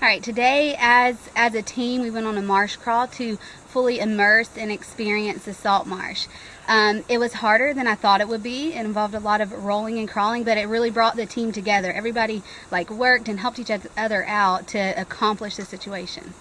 All right, today as as a team, we went on a marsh crawl to fully immerse and experience the salt marsh. Um, it was harder than I thought it would be. It involved a lot of rolling and crawling, but it really brought the team together. Everybody like worked and helped each other out to accomplish the situation.